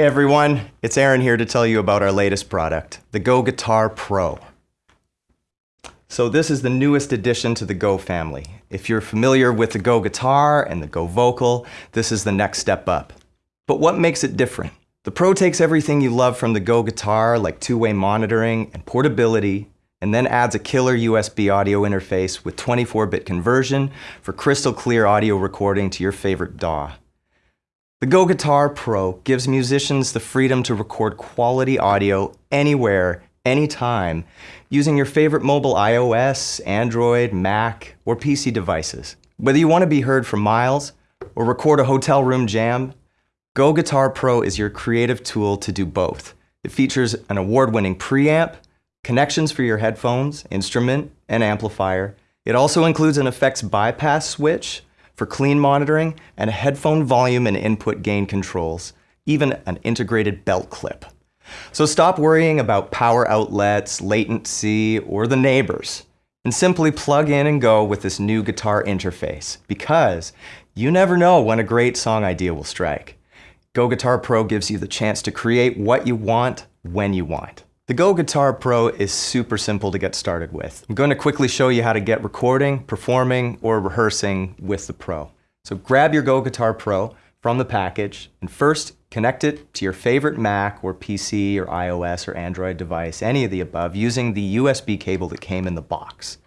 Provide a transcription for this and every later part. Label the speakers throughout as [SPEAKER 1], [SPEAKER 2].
[SPEAKER 1] Hey everyone, it's Aaron here to tell you about our latest product, the Go Guitar Pro. So this is the newest addition to the Go family. If you're familiar with the Go Guitar and the Go Vocal, this is the next step up. But what makes it different? The Pro takes everything you love from the Go Guitar, like two-way monitoring and portability, and then adds a killer USB audio interface with 24-bit conversion for crystal clear audio recording to your favorite DAW. The Go Guitar Pro gives musicians the freedom to record quality audio anywhere, anytime, using your favorite mobile iOS, Android, Mac, or PC devices. Whether you want to be heard for miles or record a hotel room jam, Go Guitar Pro is your creative tool to do both. It features an award-winning preamp, connections for your headphones, instrument, and amplifier. It also includes an effects bypass switch, for clean monitoring and headphone volume and input gain controls, even an integrated belt clip. So stop worrying about power outlets, latency, or the neighbors, and simply plug in and go with this new guitar interface because you never know when a great song idea will strike. Go Guitar Pro gives you the chance to create what you want when you want. The Go Guitar Pro is super simple to get started with. I'm going to quickly show you how to get recording, performing, or rehearsing with the Pro. So grab your Go Guitar Pro from the package and first connect it to your favorite Mac or PC or iOS or Android device, any of the above, using the USB cable that came in the box.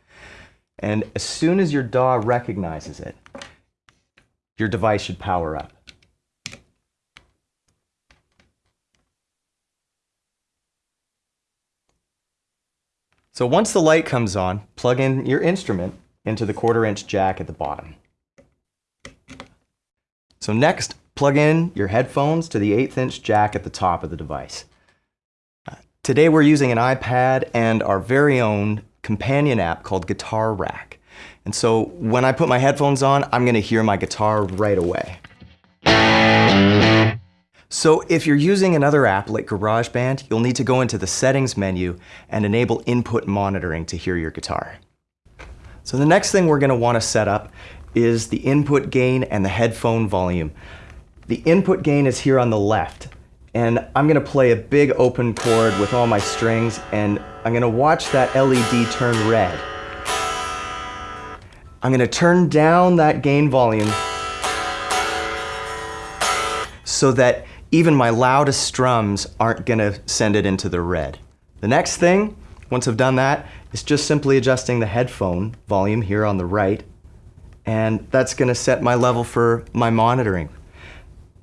[SPEAKER 1] And as soon as your DAW recognizes it, your device should power up. So once the light comes on, plug in your instrument into the quarter inch jack at the bottom. So next, plug in your headphones to the eighth inch jack at the top of the device. Uh, today we're using an iPad and our very own companion app called Guitar Rack. And so when I put my headphones on, I'm gonna hear my guitar right away. So if you're using another app like GarageBand, you'll need to go into the settings menu and enable input monitoring to hear your guitar. So the next thing we're gonna wanna set up is the input gain and the headphone volume. The input gain is here on the left, and I'm gonna play a big open chord with all my strings, and I'm gonna watch that LED turn red. I'm gonna turn down that gain volume so that even my loudest strums aren't gonna send it into the red. The next thing, once I've done that, is just simply adjusting the headphone volume here on the right, and that's gonna set my level for my monitoring.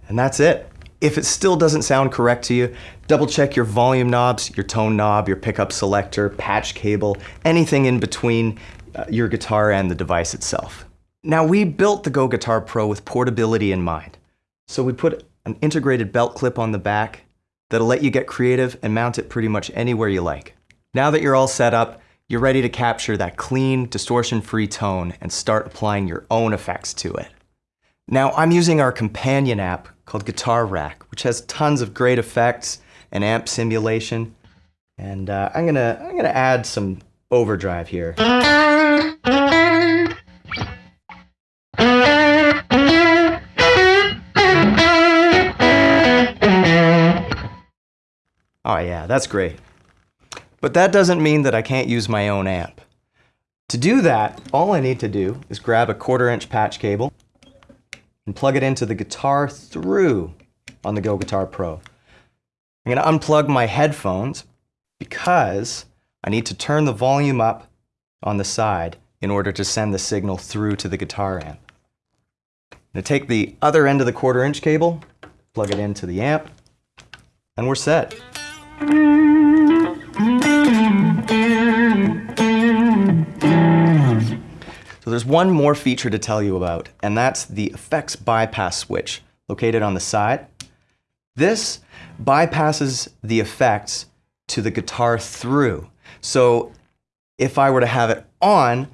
[SPEAKER 1] And that's it. If it still doesn't sound correct to you, double check your volume knobs, your tone knob, your pickup selector, patch cable, anything in between uh, your guitar and the device itself. Now we built the Go Guitar Pro with portability in mind. So we put an integrated belt clip on the back that'll let you get creative and mount it pretty much anywhere you like. Now that you're all set up, you're ready to capture that clean, distortion-free tone and start applying your own effects to it. Now I'm using our companion app called Guitar Rack, which has tons of great effects and amp simulation. And uh, I'm gonna I'm gonna add some overdrive here. Oh yeah, that's great. But that doesn't mean that I can't use my own amp. To do that, all I need to do is grab a quarter inch patch cable and plug it into the guitar through on the Go Guitar Pro. I'm gonna unplug my headphones because I need to turn the volume up on the side in order to send the signal through to the guitar amp. I'm gonna take the other end of the quarter inch cable, plug it into the amp, and we're set. So there's one more feature to tell you about, and that's the effects bypass switch located on the side. This bypasses the effects to the guitar through. So if I were to have it on,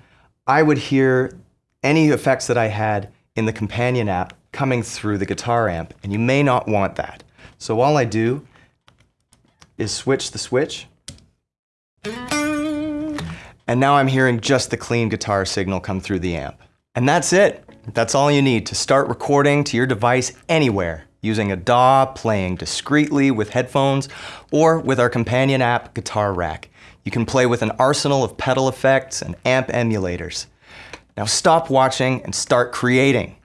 [SPEAKER 1] I would hear any effects that I had in the companion app coming through the guitar amp, and you may not want that. So all I do is switch the switch. And now I'm hearing just the clean guitar signal come through the amp. And that's it. That's all you need to start recording to your device anywhere using a DAW, playing discreetly with headphones, or with our companion app, Guitar Rack. You can play with an arsenal of pedal effects and amp emulators. Now stop watching and start creating.